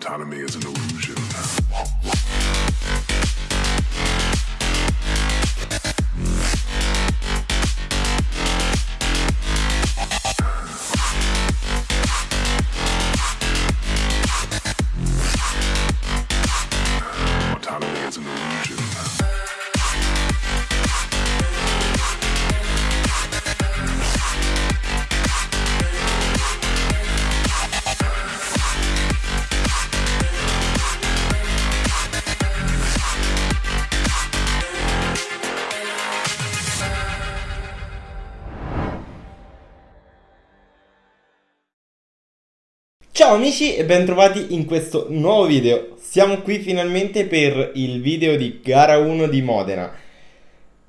Autonomy is an illusion. Ciao amici e bentrovati in questo nuovo video. Siamo qui finalmente per il video di gara 1 di Modena.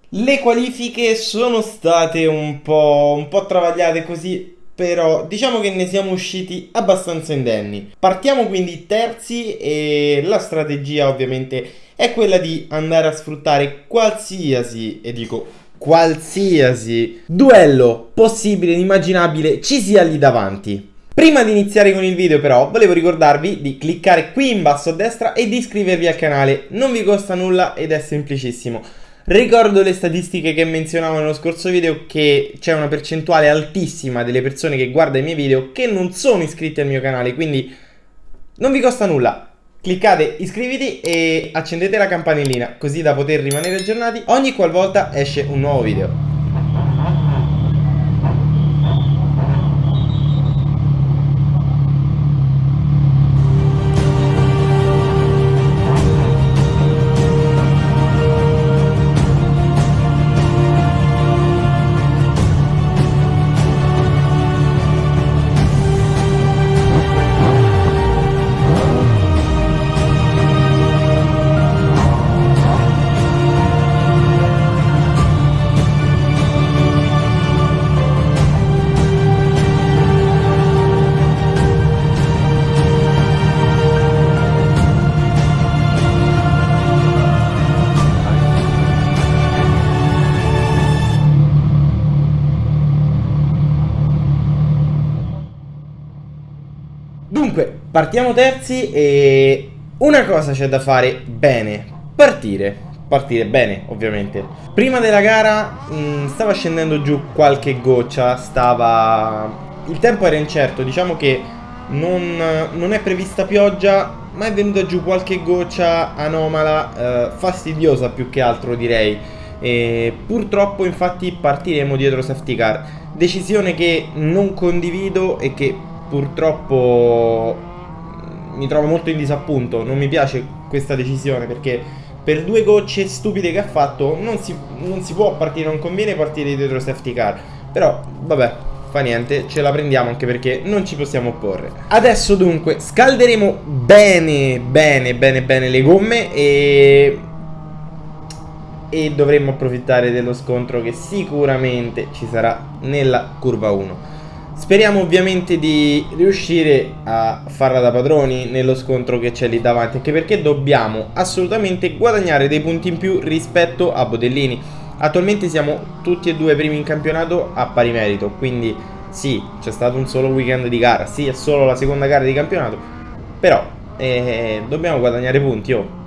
Le qualifiche sono state un po', un po' travagliate così, però diciamo che ne siamo usciti abbastanza indenni. Partiamo quindi terzi e la strategia ovviamente è quella di andare a sfruttare qualsiasi, e dico qualsiasi, duello possibile ed immaginabile ci sia lì davanti. Prima di iniziare con il video però volevo ricordarvi di cliccare qui in basso a destra e di iscrivervi al canale, non vi costa nulla ed è semplicissimo. Ricordo le statistiche che menzionavo nello scorso video che c'è una percentuale altissima delle persone che guardano i miei video che non sono iscritti al mio canale, quindi non vi costa nulla. Cliccate iscriviti e accendete la campanellina così da poter rimanere aggiornati ogni qualvolta esce un nuovo video. Partiamo terzi e una cosa c'è da fare bene, partire. Partire bene, ovviamente. Prima della gara mh, stava scendendo giù qualche goccia, stava... Il tempo era incerto, diciamo che non, non è prevista pioggia, ma è venuta giù qualche goccia anomala, eh, fastidiosa più che altro direi. E purtroppo infatti partiremo dietro safety car. Decisione che non condivido e che purtroppo mi trovo molto in disappunto. Non mi piace questa decisione perché per due gocce stupide che ha fatto non si, non si può partire, non conviene partire dietro safety car. Però vabbè, fa niente, ce la prendiamo anche perché non ci possiamo opporre. Adesso dunque scalderemo bene, bene, bene, bene le gomme e... E dovremmo approfittare dello scontro che sicuramente ci sarà nella curva 1. Speriamo ovviamente di riuscire a farla da padroni nello scontro che c'è lì davanti Anche perché dobbiamo assolutamente guadagnare dei punti in più rispetto a Bodellini. Attualmente siamo tutti e due primi in campionato a pari merito Quindi sì, c'è stato un solo weekend di gara Sì, è solo la seconda gara di campionato Però eh, dobbiamo guadagnare punti, oh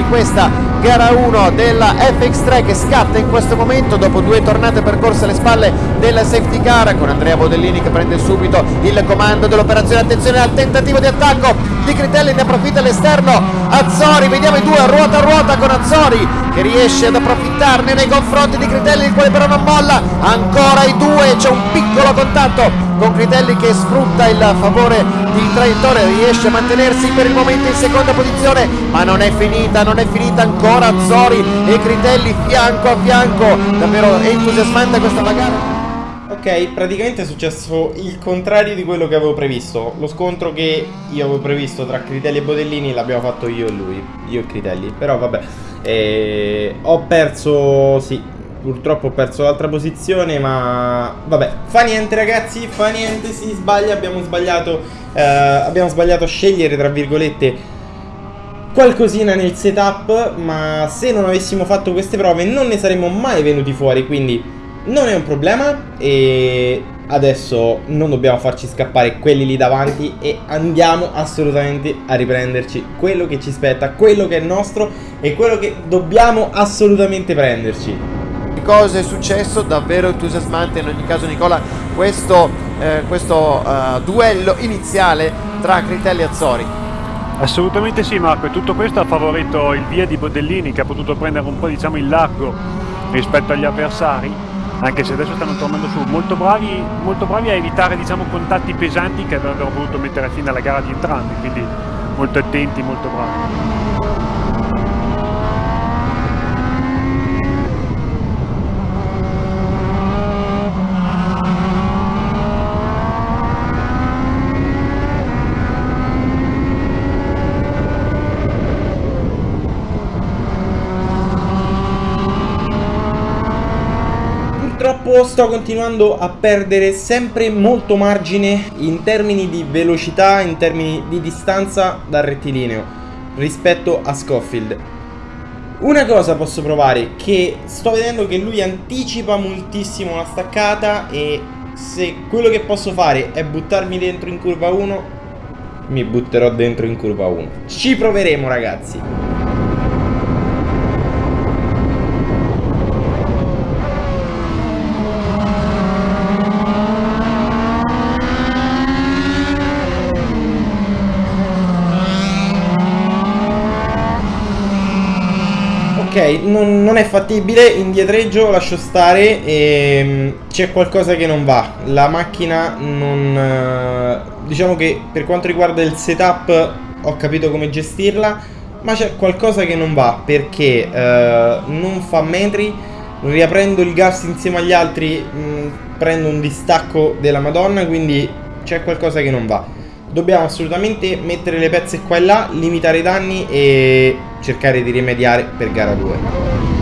di questa gara 1 della FX3 che scatta in questo momento dopo due tornate percorse alle spalle della safety car con Andrea Bodellini che prende subito il comando dell'operazione. Attenzione al tentativo di attacco di Critelli ne approfitta all'esterno Azzori vediamo i due ruota a ruota con Azzori che riesce ad approfittarne nei confronti di Critelli il quale però non molla ancora i due c'è un piccolo contatto con Critelli che sfrutta il favore di traiettoria riesce a mantenersi per il momento in seconda posizione ma non è finita non è finita ancora Azzori e Critelli fianco a fianco davvero entusiasmante questa gara Ok, praticamente è successo il contrario di quello che avevo previsto. Lo scontro che io avevo previsto tra Critelli e Bodellini l'abbiamo fatto io e lui, io e Critelli. Però vabbè, eh, ho perso, sì, purtroppo ho perso l'altra posizione, ma vabbè, fa niente ragazzi, fa niente, si sbaglia, abbiamo sbagliato, eh, abbiamo sbagliato a scegliere, tra virgolette, qualcosina nel setup, ma se non avessimo fatto queste prove non ne saremmo mai venuti fuori, quindi non è un problema. E adesso non dobbiamo farci scappare quelli lì davanti e andiamo assolutamente a riprenderci quello che ci spetta, quello che è nostro e quello che dobbiamo assolutamente prenderci. Cosa è successo? Davvero entusiasmante in ogni caso Nicola questo, eh, questo uh, duello iniziale tra Critelli e Azzori. Assolutamente sì Marco e tutto questo ha favorito il via di Bodellini che ha potuto prendere un po' diciamo il largo rispetto agli avversari anche se adesso stanno tornando su molto bravi, molto bravi a evitare diciamo, contatti pesanti che avrebbero voluto mettere fine alla gara di entrambi quindi molto attenti, molto bravi purtroppo sto continuando a perdere sempre molto margine in termini di velocità, in termini di distanza dal rettilineo rispetto a Scofield. Una cosa posso provare, che sto vedendo che lui anticipa moltissimo la staccata e se quello che posso fare è buttarmi dentro in curva 1, mi butterò dentro in curva 1. Ci proveremo ragazzi. Ok, non, non, è fattibile, indietreggio, lascio stare e c'è qualcosa che non va. La macchina non... Eh, diciamo che per quanto riguarda il setup ho capito come gestirla, ma c'è qualcosa che non va perché uh, non fa metri, riaprendo il gas insieme agli altri mh, prendo un distacco della madonna, quindi c'è qualcosa che non va. Dobbiamo assolutamente mettere le pezze qua e là, limitare i danni e cercare di rimediare per gara 2.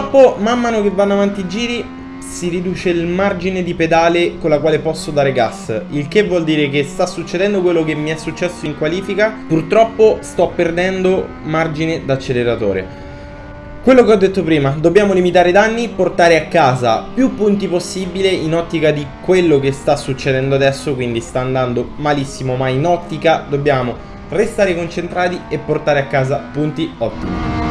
Purtroppo man mano che vanno avanti i giri si riduce il margine di pedale con la quale posso dare gas. Il che vuol dire che sta succedendo quello che mi è successo in qualifica. Purtroppo sto perdendo margine d'acceleratore. Quello che ho detto prima, dobbiamo limitare i danni, portare a casa più punti possibile in ottica di quello che sta succedendo adesso Quindi sta andando malissimo ma in ottica dobbiamo restare concentrati e portare a casa punti ottimi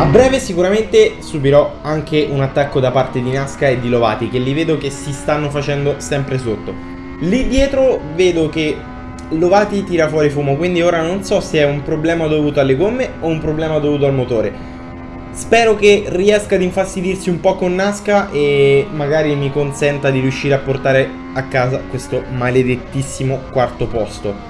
A breve sicuramente subirò anche un attacco da parte di Nasca e di Lovati che li vedo che si stanno facendo sempre sotto. Lì dietro vedo che Lovati tira fuori fumo quindi ora non so se è un problema dovuto alle gomme o un problema dovuto al motore. Spero che riesca ad infastidirsi un po' con Nasca e magari mi consenta di riuscire a portare a casa questo maledettissimo quarto posto.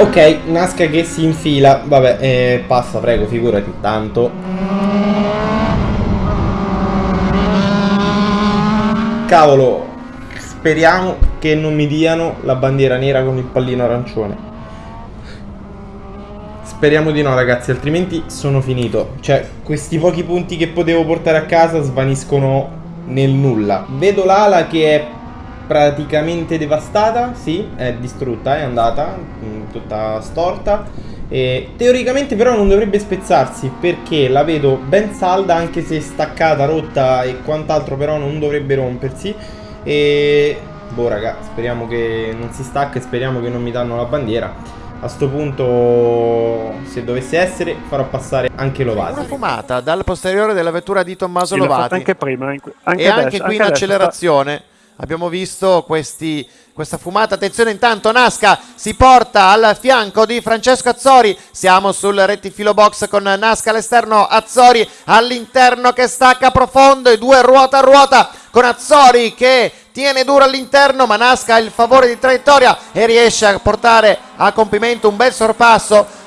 Ok, Nasca che si infila. Vabbè, eh, passa, prego, figurati. Tanto. Cavolo. Speriamo che non mi diano la bandiera nera con il pallino arancione. Speriamo di no, ragazzi, altrimenti sono finito. Cioè, questi pochi punti che potevo portare a casa svaniscono nel nulla. Vedo l'ala che è praticamente devastata, sì, è distrutta, è andata, mh, tutta storta. E teoricamente però non dovrebbe spezzarsi perché la vedo ben salda anche se staccata, rotta e quant'altro però non dovrebbe rompersi. E boh raga, speriamo che non si stacca e speriamo che non mi danno la bandiera. A sto punto, se dovesse essere, farò passare anche Una Lovasi. fumata dal posteriore della vettura di Tommaso Sì, Lovati. anche prima, in- anche e adesso, anche qui in adesso accelerazione abbiamo visto questi, questa fumata. Attenzione, intanto Nasca si porta al fianco di Francesco Azzori. Siamo sul rettifilo box con Nasca all'esterno, Azzori all'interno che stacca profondo e due ruota a ruota con Azzori che tiene duro all'interno, ma Nasca ha il favore di traiettoria e riesce a portare a compimento un bel sorpasso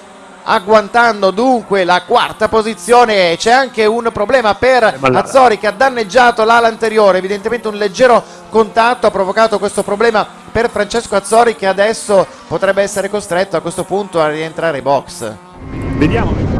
agguantando dunque la quarta posizione c'è anche un problema per la- Azzori che ha danneggiato l'ala anteriore evidentemente un leggero contatto ha provocato questo problema per Francesco Azzori che adesso potrebbe essere costretto a questo punto a rientrare in box Vediamo.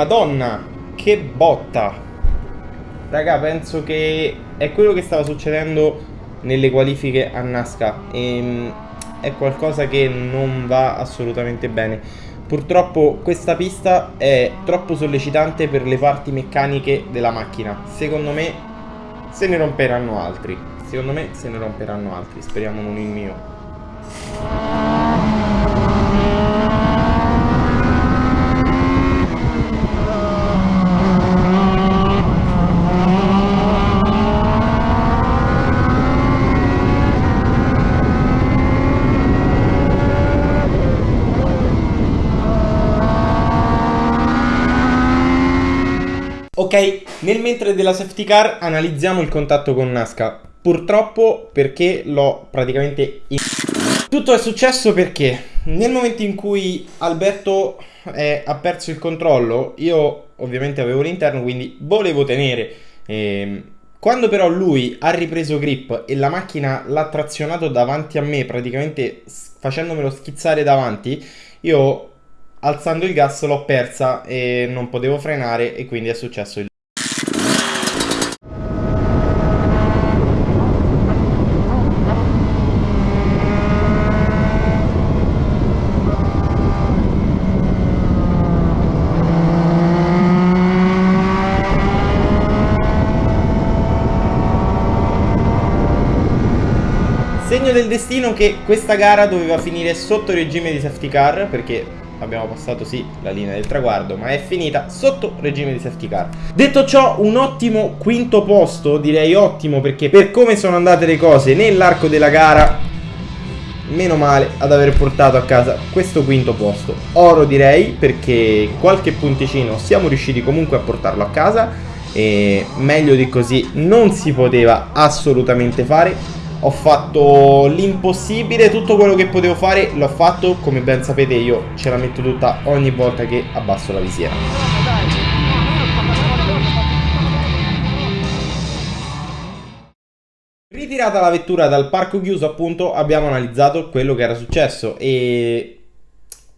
Madonna, che botta. Raga, penso che è quello che stava succedendo nelle qualifiche a Nasca. E è qualcosa che non va assolutamente bene. Purtroppo questa pista è troppo sollecitante per le parti meccaniche della macchina. Secondo me se ne romperanno altri. Secondo me se ne romperanno altri. Speriamo non il mio. Ok, nel mentre della safety car analizziamo il contatto con Nasca. Purtroppo perché l'ho praticamente... in- Tutto è successo perché nel momento in cui Alberto eh, ha perso il controllo, io ovviamente avevo l'interno, quindi volevo tenere. Ehm, quando però lui ha ripreso grip e la macchina l'ha trazionato davanti a me, praticamente facendomelo schizzare davanti, io alzando il gas l'ho persa e non potevo frenare e quindi è successo il... Segno del destino che questa gara doveva finire sotto regime di safety car perché abbiamo passato sì la linea del traguardo ma è finita sotto regime di safety car. Detto ciò un ottimo quinto posto, direi ottimo perché per come sono andate le cose nell'arco della gara meno male ad aver portato a casa questo quinto posto. Oro direi perché qualche punticino siamo riusciti comunque a portarlo a casa e meglio di così non si poteva assolutamente fare. Ho fatto l'impossibile, tutto quello che potevo fare l'ho fatto, come ben sapete io ce la metto tutta ogni volta che abbasso la visiera. Ritirata la vettura dal parco chiuso appunto abbiamo analizzato quello che era successo e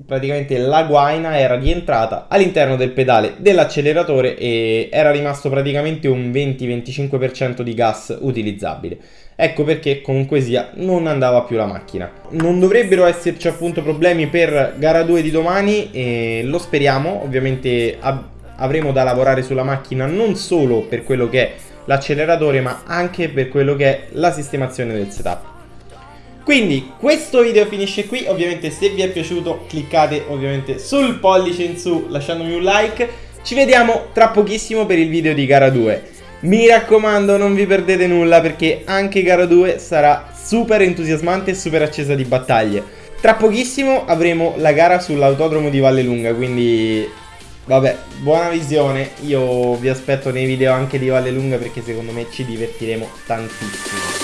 praticamente la guaina era rientrata all'interno del pedale dell'acceleratore e era rimasto praticamente un 20-25% di gas utilizzabile. Ecco perché comunque sia non andava più la macchina. Non dovrebbero esserci appunto problemi per gara 2 di domani e lo speriamo, ovviamente avremo da lavorare sulla macchina non solo per quello che è l'acceleratore ma anche per quello che è la sistemazione del setup. Quindi questo video finisce qui, ovviamente se vi è piaciuto cliccate ovviamente sul pollice in su lasciandomi un like, ci vediamo tra pochissimo per il video di gara 2. Mi raccomando non vi perdete nulla perché anche gara 2 sarà super entusiasmante e super accesa di battaglie. Tra pochissimo avremo la gara sull'autodromo di Vallelunga, quindi Vabbè, buona visione, io vi aspetto nei video anche di Valle Lunga perché secondo me ci divertiremo tantissimo.